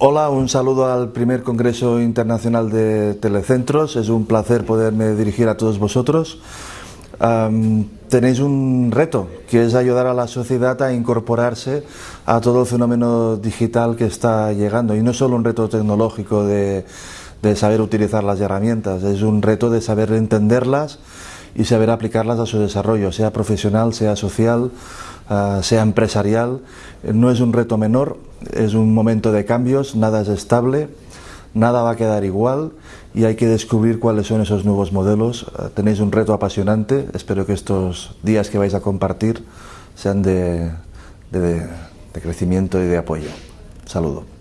Hola, un saludo al primer Congreso Internacional de Telecentros. Es un placer poderme dirigir a todos vosotros. tenéis un reto, que es ayudar a la sociedad a incorporarse a todo el fenómeno digital que está llegando. Y no solo un reto tecnológico de, de saber utilizar las herramientas, es un reto de saber entenderlas y saber aplicarlas a su desarrollo, sea profesional, sea social, ah, sea empresarial. No es un reto menor, es un momento de cambios, nada es estable, nada va a quedar igual y hay que descubrir cuáles son esos nuevos modelos. Ah, tenéis un reto apasionante, espero que estos días que vais a compartir sean de, de crecimiento y de apoyo. Saludo.